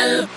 Noël.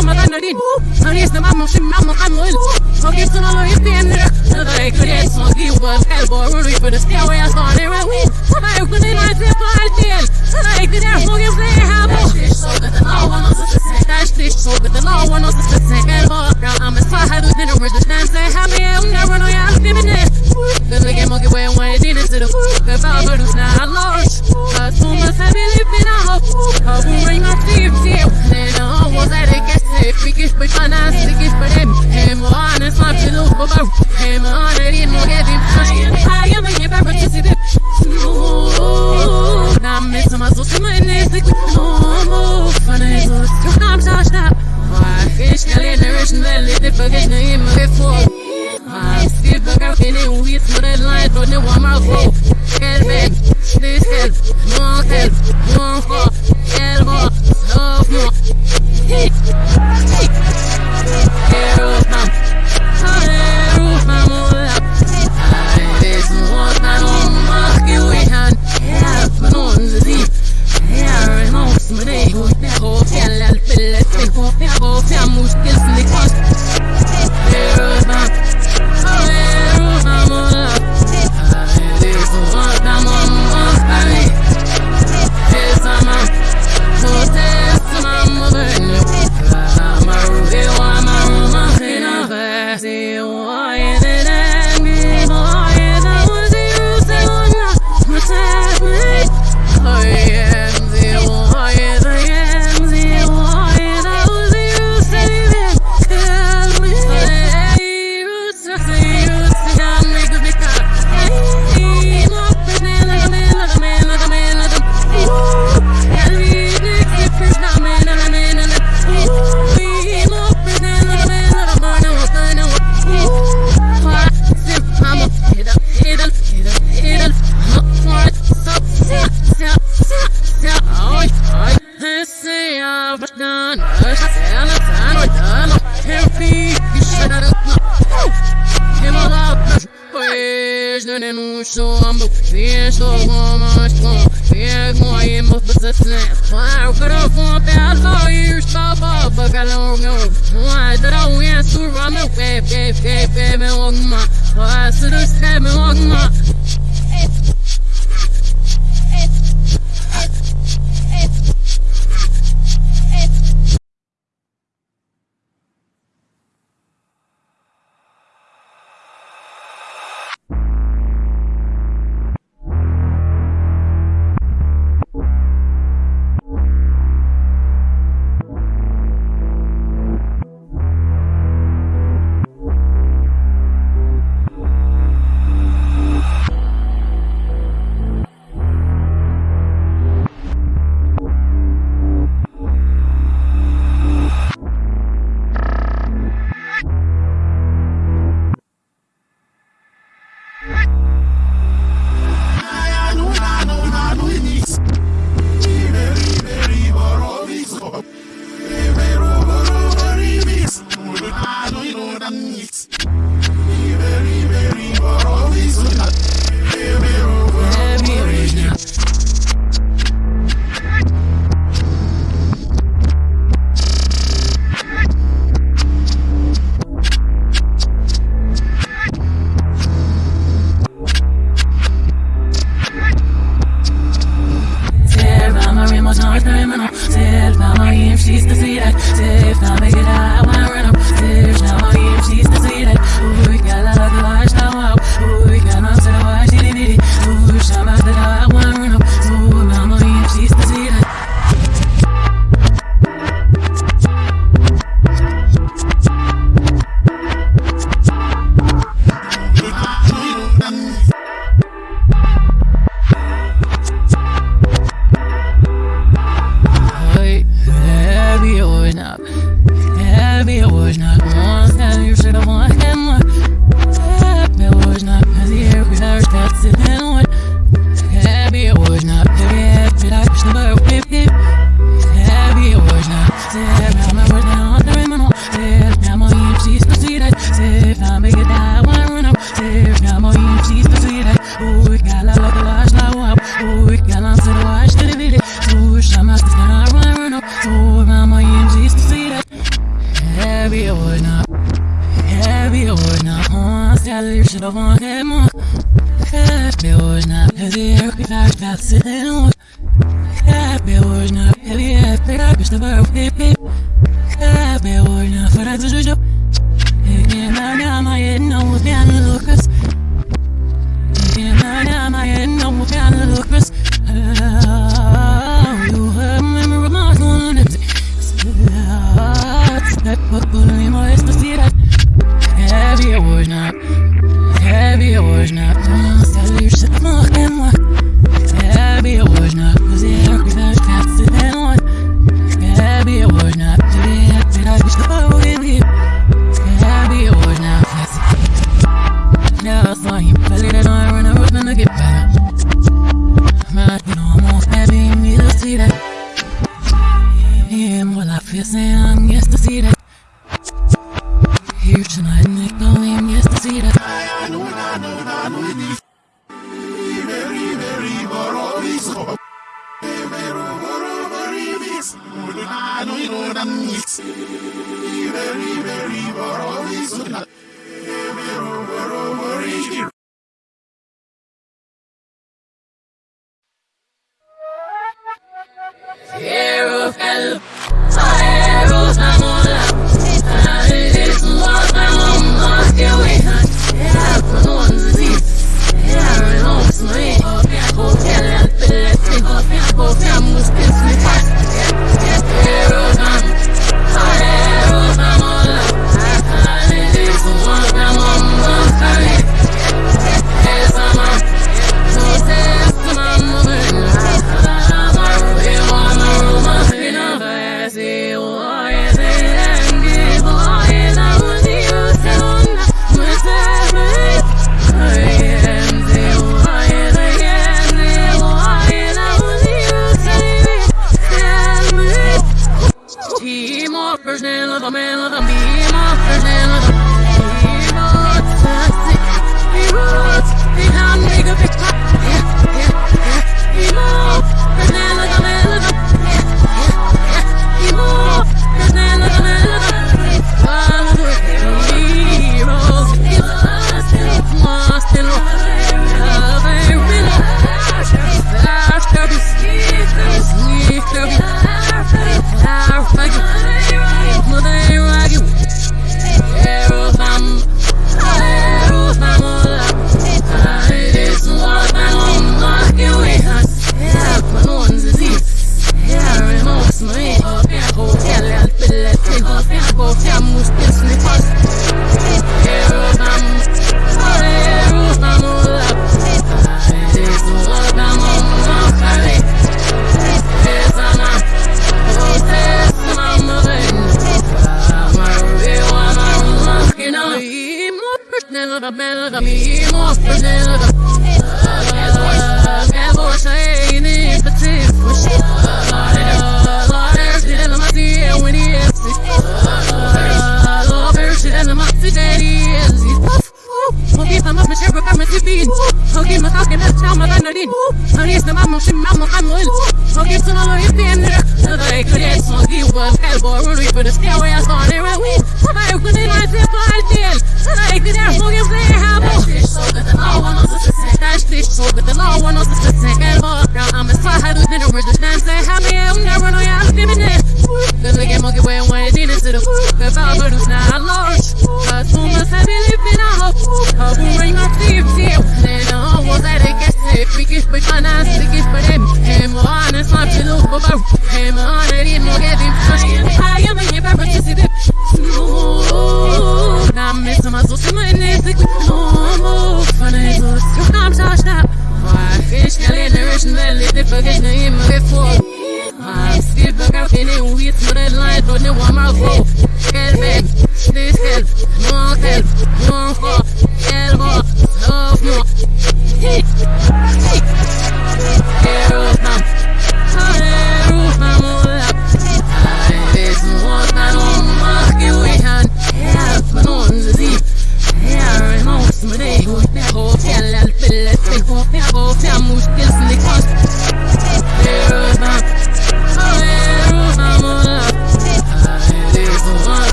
mamma denna din Han reste mamma sin mamma han och ut Han reste mamma reste en rök Det kunde jag som gubbar självborror Vi kunde se vad jag sa det var skit Jag kunde inte släppa allt igen Jag kunde inte fråga fler här på Tärstis såget en av honom som skulle sänka en vara Han besvarade den och rörde dansen Han med undrar och jag alltid med det Den ligger mycket väl vad jag dina sidor För bara för du snabbt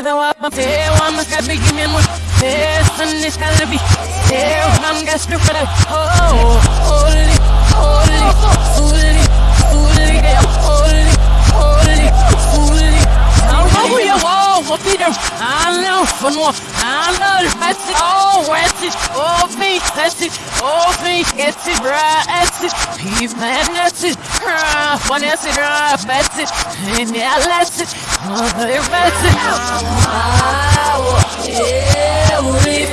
of the wap, there, one must have big is gonna be there, I'm gonna strip it out. Oh, holy, holy, holy, holy, holy, holy, holy. Be there? I know, for no, I know, that's it, oh, that's it, oh, me, that's it, oh, me, it's it, right, that's it, mad, that's it, one, that's it, that's it, and yeah, that's it, oh, that's it, ah, yeah, we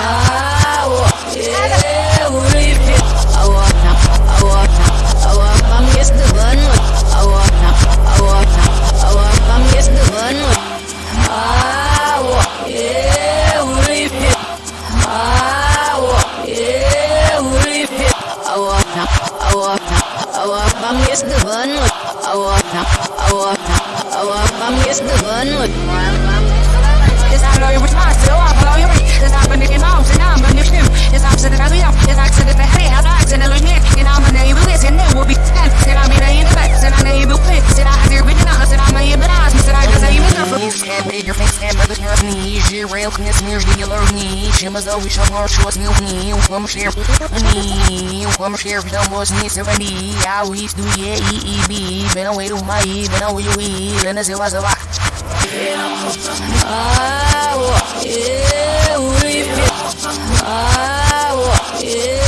ah, yeah, we I walk now, I walk now, I walk, I'm just the one, walk, I'm just the one, ah, ah, I I I walk, I'm just the one, I now, I walk now, I walk, I'm just the one, It's not all your I follow your way. It's not when you get home, so now I'm shoot. It's opposite of the It's opposite of the head, how dogs and the limit. And I'm gonna name this, and it will be ten. And I'm gonna name the best, and I name the quick. And I have your written out, and I'm gonna name the eyes, and I just name the. Head bigger face, head brother, your knees, your rail, can this mirror, the alert knee. Jim is always shot more short, new knee. Come share, knee. Come share, don't was knee, ready. I always do, yeah, E, E, B. Been away to my E, been away to E. Then I say, what's a rock? We fit, ah, yeah,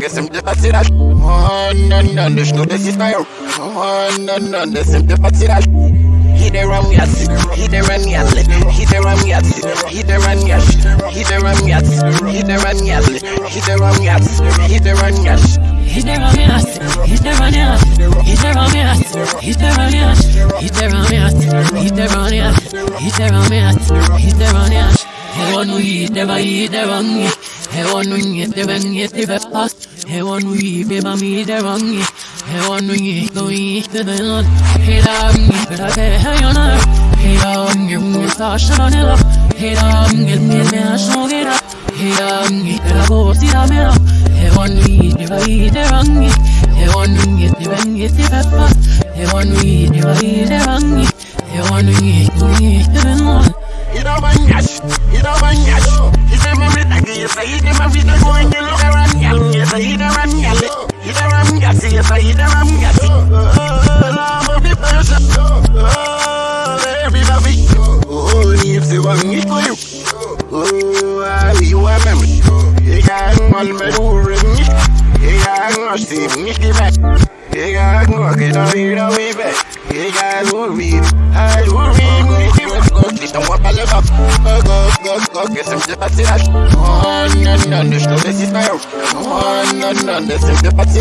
go, go, get some to pass it out. Oh, no, no, there's no, this is my own. Oh, no, no, there's pass it out. He the ram yas, he the ram yas, he the ram yas, he the ram yas, he the ram yas, he the ram yas, he the ram yas, he the ram yas. He's there on me ass, he's there on me ass, he's there on me ass, he's there on me ass, he's there on me ass, he's there on me ass, he's there on me ass, he's there on me ass. He on we, never he there on me. He on we, never he never pass. He on we, baby me there on me. He on we, go eat the land. He on me, but I say hey on her. He on me, me stash on it up. He on me, me me a show it up. He on me, but I go see that man up. He on we, never he there on me. He on we, never he never pass. He on we, never he there on me. He on we, go eat the land. You know my yash, you know my yash. You say me with a gear, say you my feet are going to look around yal. You say you the ram yal, you the ram yas, you say you the ram yas. Oh, love of the person. Oh, everybody. Oh, need to one it for you. Oh, I you are memory. You got one me do ring it. You got one see me give back. You got one get out here the way back. You got one read. I do read. This don't want my love up. Go, go, go, go, get some sympathy. Oh, no, no, there's no this is my own. Oh, no, no, there's some sympathy.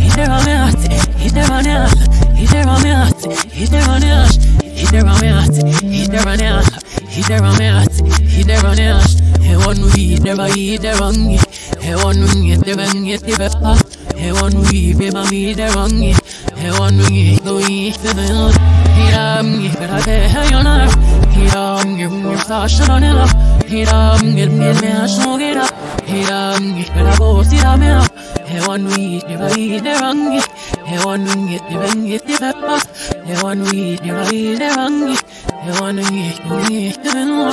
He's there on me ass, he's there on me ass, he's there on me ass, he's there on me ass, he's there on me ass, he's there on me ass, he's there on me ass, he's there on me ass. He want we never he there on me. He want we never get the best. He want we my me there on me. He want we go eat the bill. He am me, but I say hey on her. He am you, you stash on it up. He am get me me a show it up. He am me, but I go see that me up. He want we never he there on me. He want we never get the best. He want we never he there on me. He want we go eat the bill.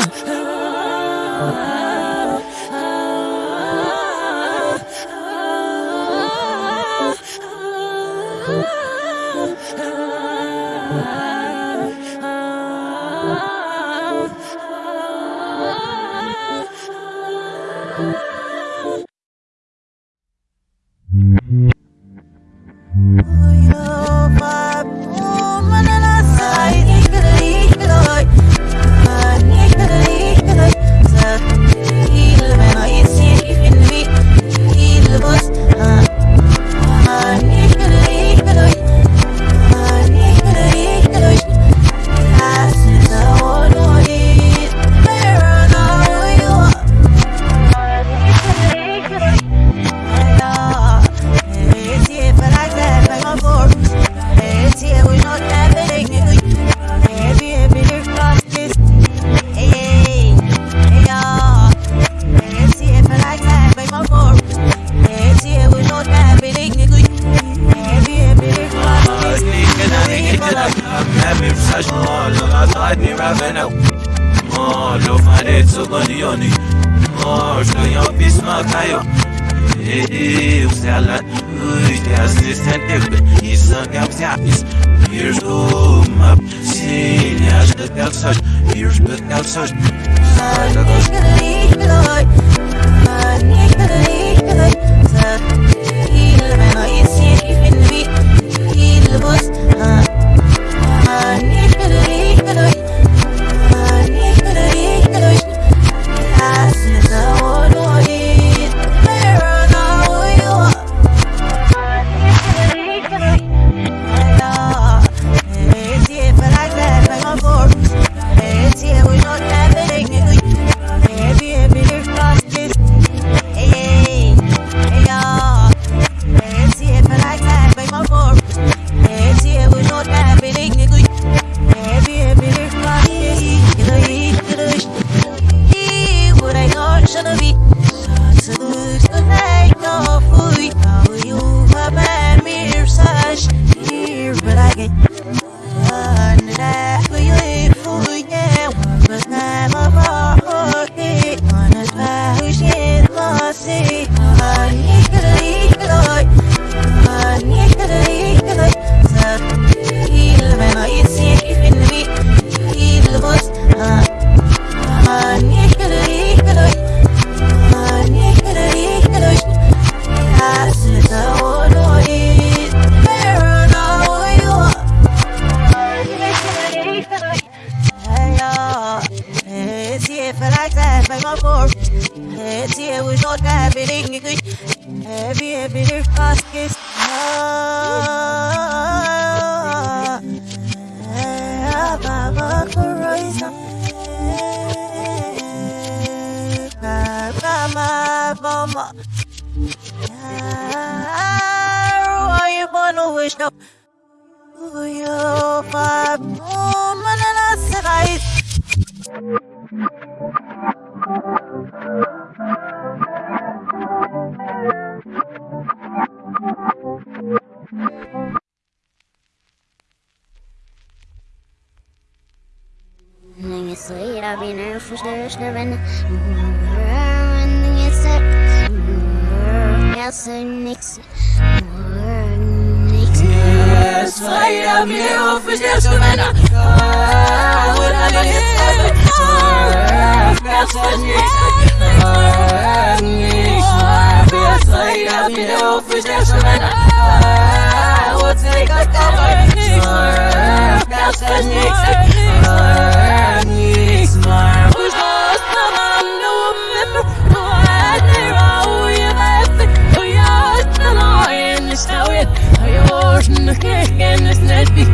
Nix. Slid up in her for stairs, never. What I did it. That's what's next. I'm a nix. You're in the cake and it's not big.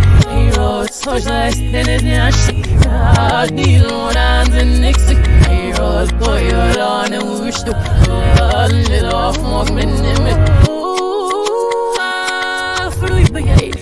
You're so just in his nash. I need one and the next. You're a boy, you're on a wish to. A little off, walk me in it. Oh, ah, for the big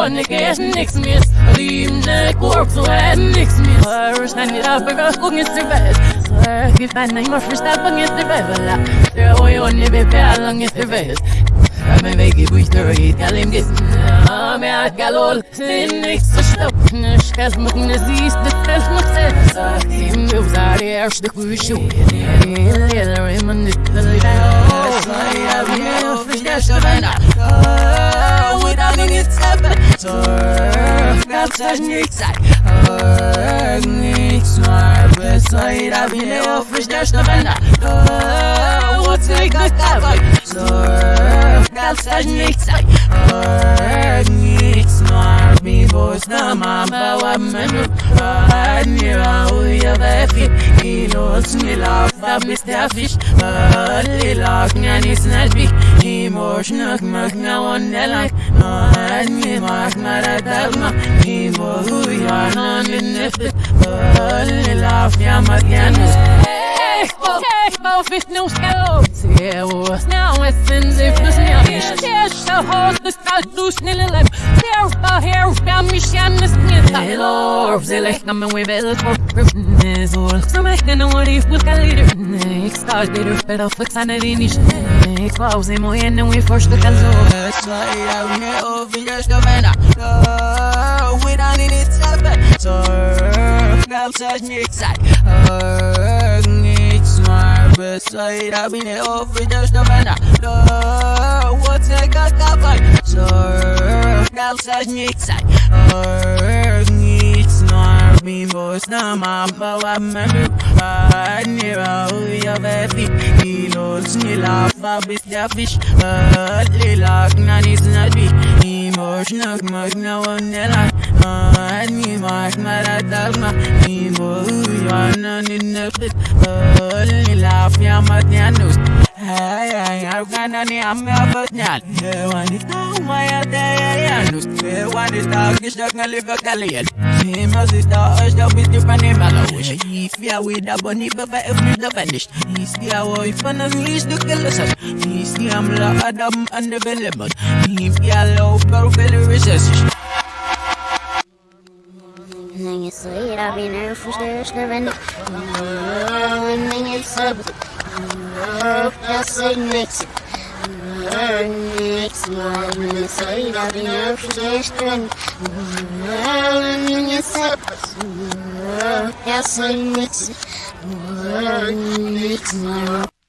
og niggas niks mis Limne korps og er niks mis Hør stendig da for å unge til vær Hør giften er mors hvis det er fanget til vær Vel da, det er jo en bebe er langt til vær Men vi ikke bøyster og gitt kalim gissen Men jeg galol, sin niks forstått Nørskes mot nesist, det tels mot sett Kim uvzar i erste kvishu Leder i mannitt, det er jo Sla i avgjør, forstått venner förstås det vänna Utan inget säppe Surf niks Niks var beside Soira vineo frishneš na mena Ucvik na kavoj Zorf dal stažnjih caj Njih snar mi vojs na mama wa menu Nira uja vefi Ilo smila fab mi stafiš Lilak njani snažbih Imoš nuk mak na on nelak Nima mak mara dalma Imo uja non linnefit Lilak Lilaf ya fitt nu skal Se oss now essens iftus nya Tesh så hårt det skal du snille lem Terpa her fram i kännes ner Hello, ze leg na me we bel for prifnes all. So me can what if we can leader. Ik sta leader pero fix an edinish. Ik wou ze mooi en we first the kazo. Slide out here your stomach. Oh, we don't need it seven. So, now such nick side. Oh, nick smart. But slide out here over your stomach. Oh, what's a got covered? So, now such nick side. Oh, nick smart. Me voice na mama wa mami. Nira uya befi. Kilos nila fa bis der fish. Ah, lila na nis na di. Ni mosh na mag na wanela. Ni mas mara dalma. Ni mo uya na ni nefit. Ah, lila fia mat nyanus. Ay, ay, ay, gana ni ame abot nyan. Ewan di tau maya daya yanus. Ewan di tau gisdak nga liva kaliyan. Hima si tau as tau biti pa ni malawish. Ifya with a bunny baba if ni da vanished. Ifya wo ifan ang lis do kalasas. Ifya am la adam unavailable. Ifya low pero feel recession. Ninguém sairá bem na festa venda. Ninguém sabe. Nix, nix, mal nix, ay da bin öfleştiren, nix, nix, nix, nix, mal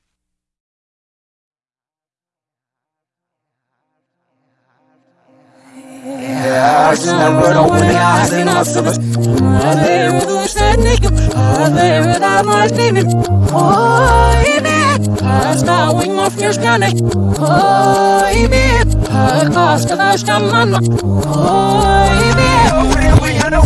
Eu sei next. Next month, ninguém sairá bem na festa venda. Ninguém sabe. Eu sei next. Next month. Oh, yeah, oh, yeah, oh,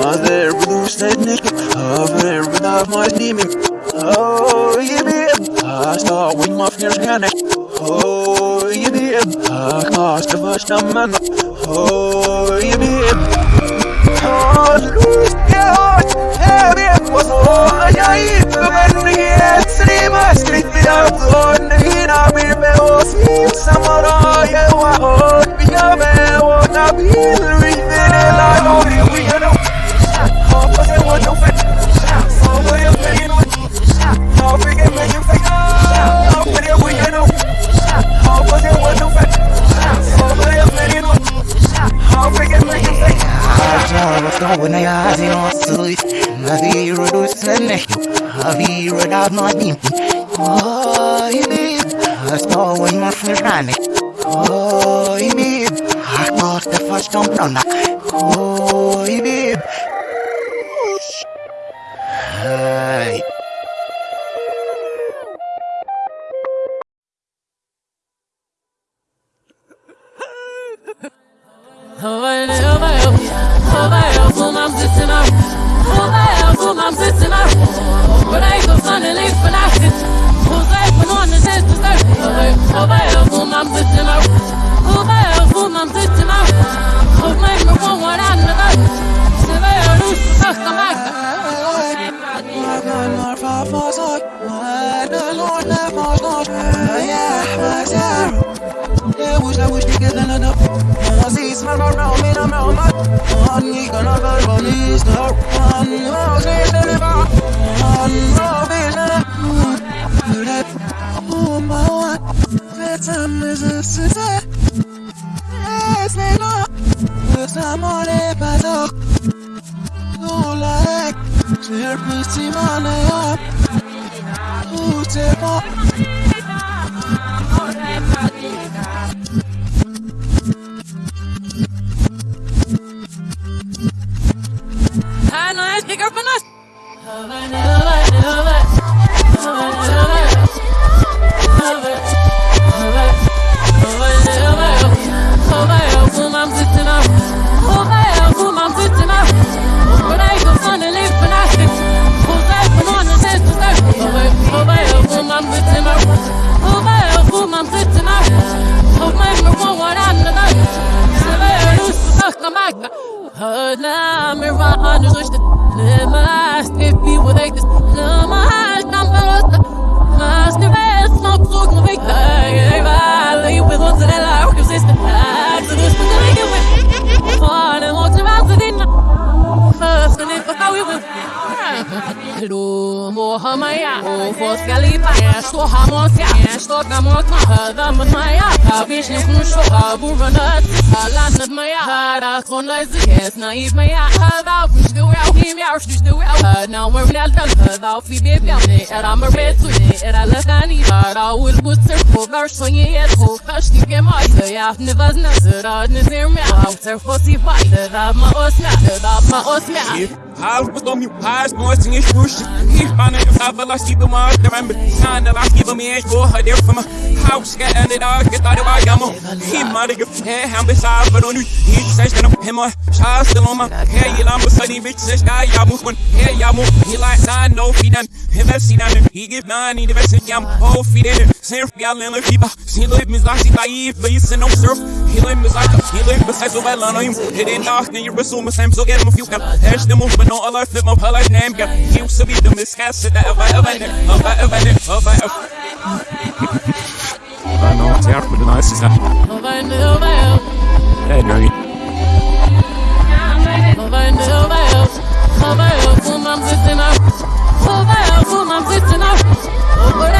Mother, blue snake naked, over without my demon. Oh, yeah, babe. I saw when my fears can Oh, yeah, cost of us, man. Oh, yeah. Oh, lose, yeah, yeah, babe. Was all I eat, but when it's three months, street without one, and I'll I be, reading it, I ești o camotma, hada mă maia, ca bișnic nu șo, ca burvănăt, ala năd măia, hara con la zi, es naiv măia, hada nu știu eu, him iau știu știu eu, hada mă vreal dal, hada fi ne era ne era lăcani, hada ul buțăr, o gar șonie et, o ca știu că mai, să ia ne văznă, zăra ne zirmea, au țăr fosi vai, da mă osmea, da mă osmea. Haus bestom je haas nooit zing is push. Hier van een geval als die bemaakt de remmen. Staan de laatste bij mij voor het deel van me. Haus get en het dag get daar waar jammer. Hier maar ik heb hem besaaf van nu. Hier zes dan op hem maar. Schaas de loma. Hey je lamp bestaan die bitch zes ga ja moet man. Hey ja moet. Hier laat staan no finan. Hem wel zien aan. Hier geeft man in de beste jam. Oh finan. Surf ja lille fiba. Zien leuk mis laat die taai. Bij je zin op surf. Hier leuk mis laat. Hier leuk besides zo wel aan hem. Het in dag en je besoel me sam zo get hem of you can. Herst de move but no alert flip my pull like name girl. You used to be the miscast that ever ever did. Ever ever did. Ever ever. I know it's out, but the nice is that. Hey, Granny. Hush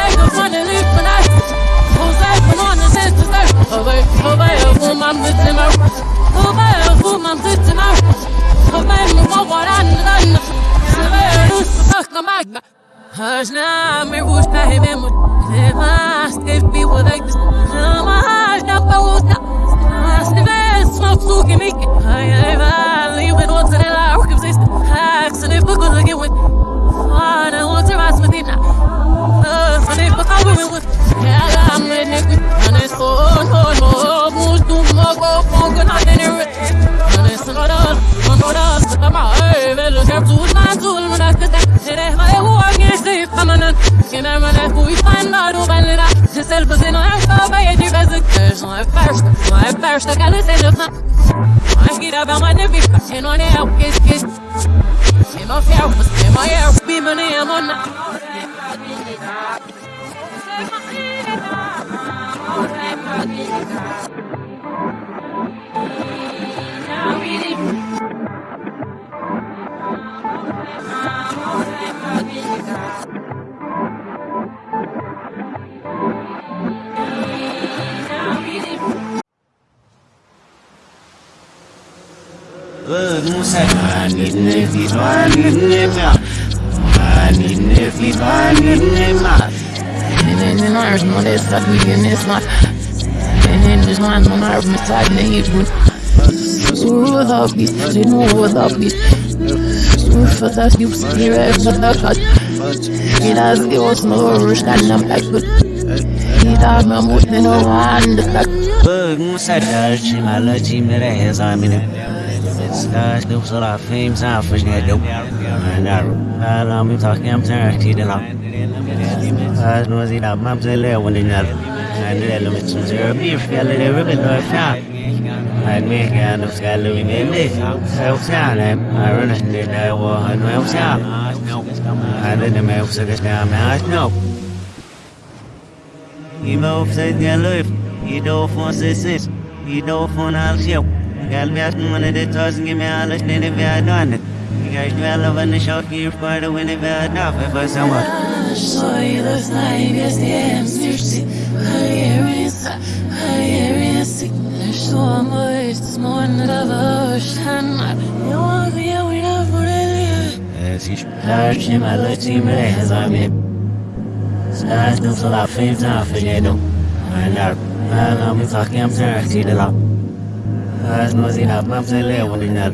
tane yirmi Ruha bitsin ruha bitsin Fata kimsini ve bana kaç Biraz diyorsun olur kendim kaçmış İdame mutlu andı tak Bugün sadar çimalı çimlere hezamine Star do sala fame sa fish ne do na ala mi ta kem ta ti de la as no zi la mam ze le won de na Handel om som uppgiftsfällor över bedömningar. Att mycket av skalluvinnet sovsalen är runt det där och han sovsal. Hade de med också det där med asnop. I motsättningar löp, i då från sig sist, i då från allt sjok. Galviasen var det tusen gemälar snedde värdandet. Kijk wel of een shocking part when it to enough if I someone. Soy it? naibes diems dirti Hayerisa, hayerisi Şu amortis monra vavuşanlar Yok ya uyna vureli Eskiş Herçim alatim rehzami Zaten salafim zafiyedim Aylar Ben amı takyam zerhti lila Az mazilab mabzele ulinal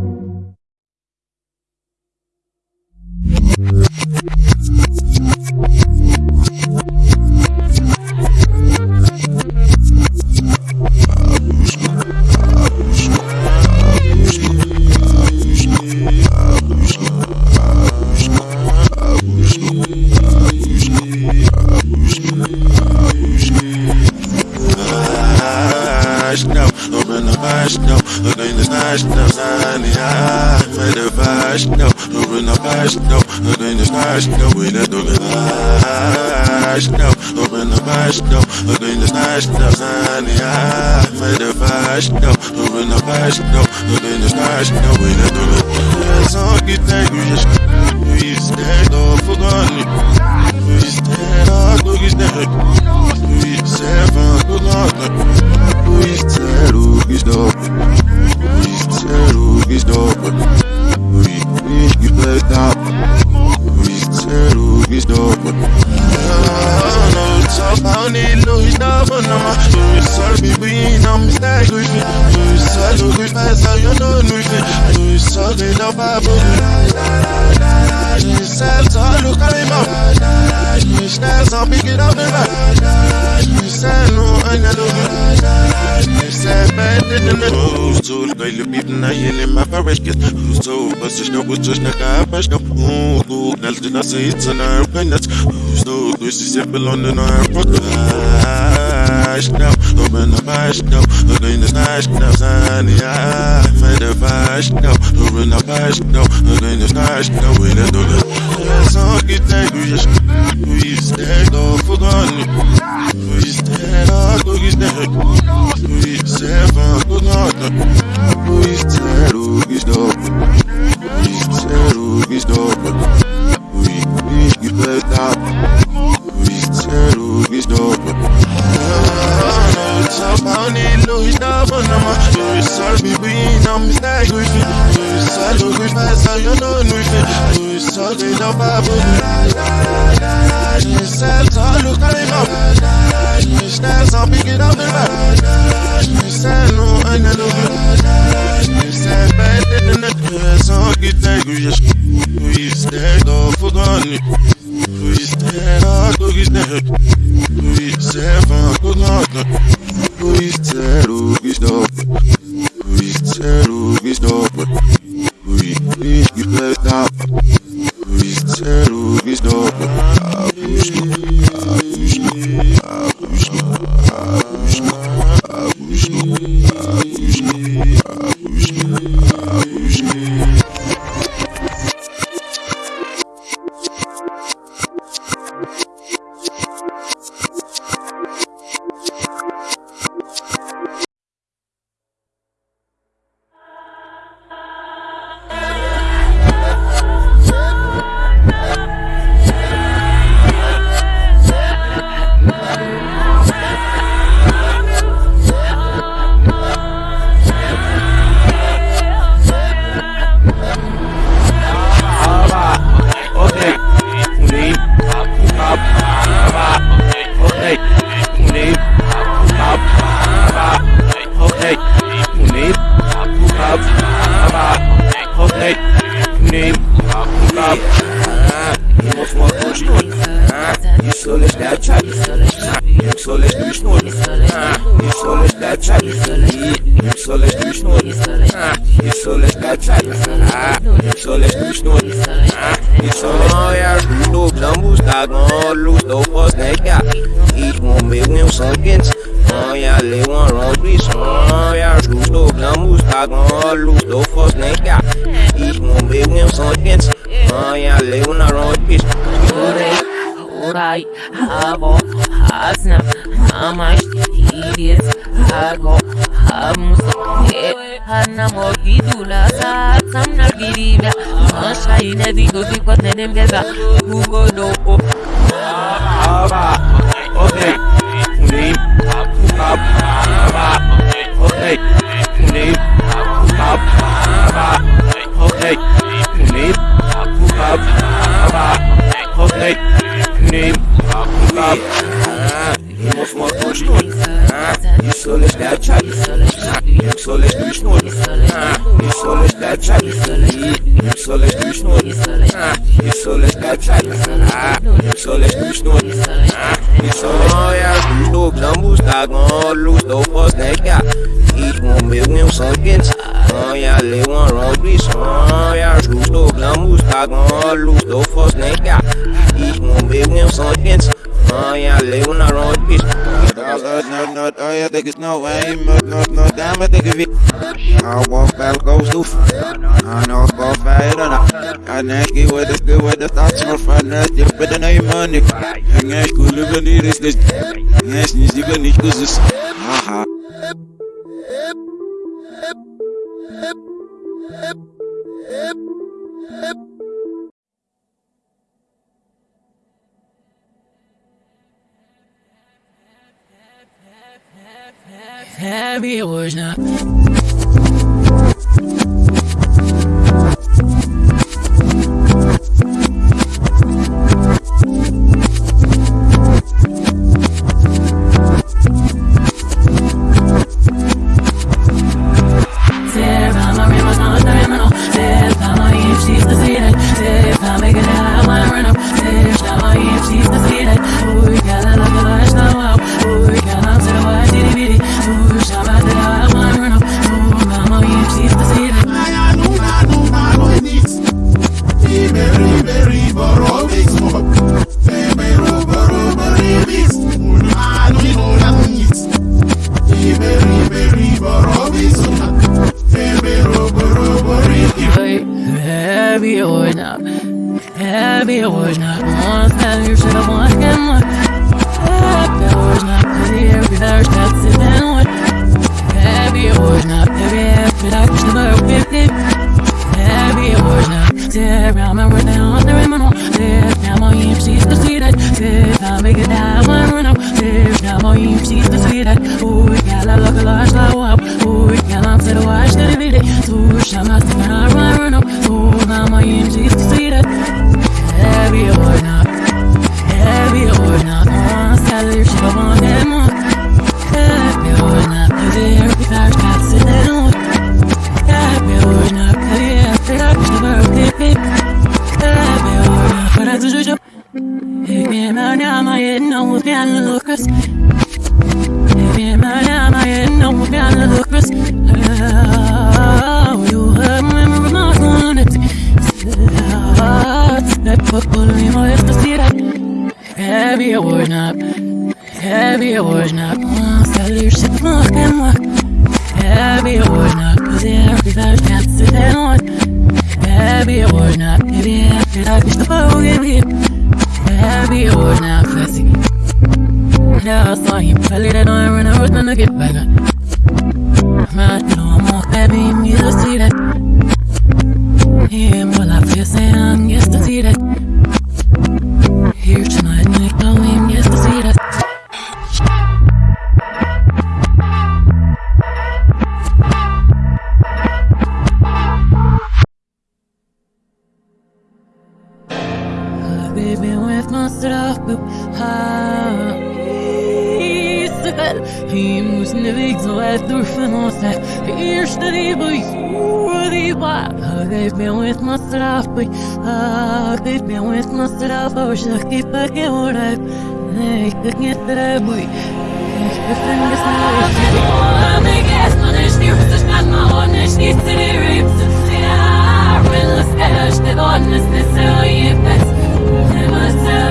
national, we let the song get angry, we stand up for gun, we stand up, look his neck, we seven, good luck. Uiste rugiš dobro Uiste rugiš dobro Ui, ui, gledam Uiste rugiš dobro No, talk about it, Louis Davo, no ma Louis Sarbi, we know me stay with me Louis Salu, we pass out, you know, Louis Louis Salu, no Bible Louis Salu, come on Louis Salu, pick it up and back Louis Salu, I know Who's told by the people na yele ma parashkes Who's told but such no was just na ka pash no nice now, I'm in não, nice now, I'm in the nice now, sunny eye, I'm in the nice now, do this. Só que tem do jeito, do jeito, do fogone, do jeito, do jeito, do jeito, do jeito, do jeito, do jeito, do jeito, do jeito, You know Louis Louis Salu no babu Louis Sal Salu Kalima Louis Stas I'll pick it up and back Louis Salu Anya Louis Louis Sal Bad in the Song get angry Louis Stag off for gun Louis niggas know I ain't no, no, time I think of it. I walk back, go to I know it's both fire or not. I ask you what is good, what the thoughts are for not just but the name on money. I ask you, look at this, this. Yes, you can eat this. Haha. happy it was not. strafbe ha Israel He muss ne weg so weit durch von uns Erste Liebe Juri war Gib mir mit ma strafbe ha Gib mir mit ma strafbe Ich gib dir geureit Ich bin nicht trebui Ich bin nicht trebui Ich bin nicht trebui Nicht zu dir riebst, ja, will es erst, der Gott ist nicht so, ihr bist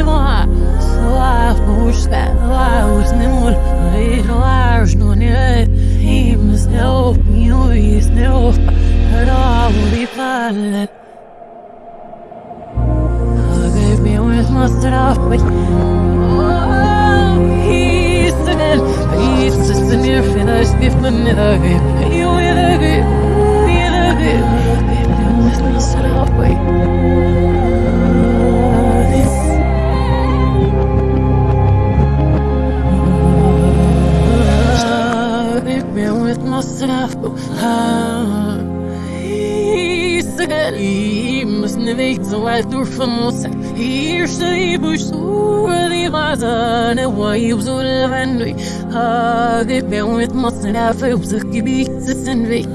mă Slaužte, laužnimul, ir laužnunė, imsniau, juisniau, rauli palle. Kaip jau es mastrapai, Israel, Israel, Israel, Israel, Israel, Israel, Israel, Israel, Israel, Israeli müssen Weg so weit durch von uns Hier steht ich so die Wasser ne Weib so lebendig Gib mir mit myself auf sich Gebiet ist ein Weg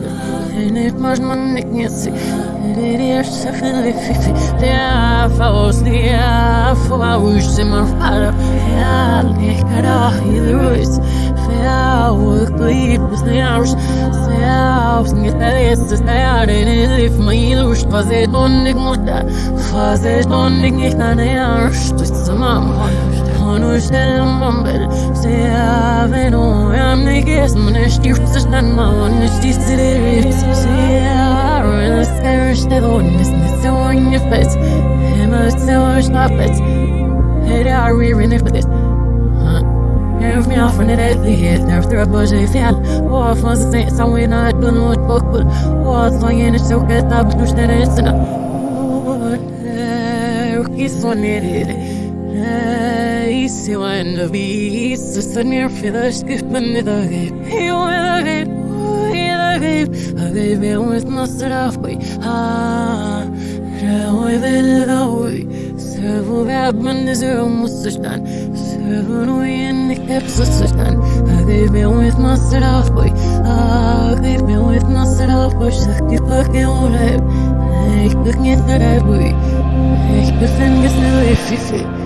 Nicht mach man nicht jetzt Der Schaffe Fifi Der Faust Der Faust immer Vater Ja, ich kann auch hier ist Verwirklicht des Jahres Selbst nicht letztes Jahr Den Hilf mir Lust Fazer donnig muda Fazer donnig nicht an der Stütze Mama. Und ich stelle Mambel Sehr wenn du am nicht ist Man ist die Verstand Man ist die Zirit Sehr es Und nicht so in your face. Immer so Hey, we really for this? Bush if you War from the same song we're not doing what book, but war song in a show, get up, push that it's enough. Kiss on it, Easy when the beast is a near for the skip and the game. You will get, you gave, I gave it with mustard off, but ah, with it away. Servo värmen, det ser om keps och så stanna. I gave me with off, boy. I gave me with off, boy. Die Packe ohne. Ich bin nicht der boy. Ich bin nur if you